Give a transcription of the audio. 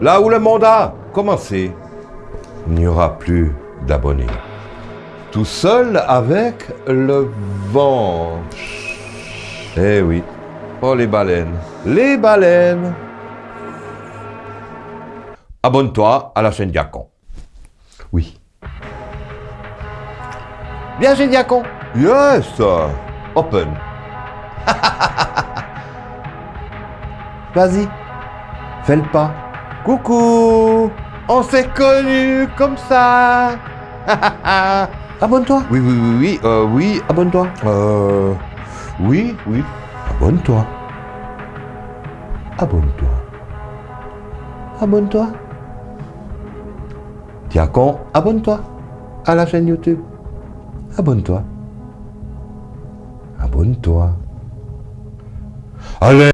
Là où le monde a commencé, il n'y aura plus d'abonnés. Tout seul avec le vent. Eh oui. Oh les baleines. Les baleines. Abonne-toi à la chaîne Diacon. Oui. Bien chez Diacon. Yes. Open. Vas-y. Fais le pas. Coucou. On s'est connus comme ça. Abonne-toi. Oui, oui, oui, oui. Euh, oui, abonne-toi. Euh, oui, oui. Abonne-toi. Abonne-toi. Abonne-toi. Diacon, abonne-toi à la chaîne YouTube. Abonne-toi. Abonne-toi. Allez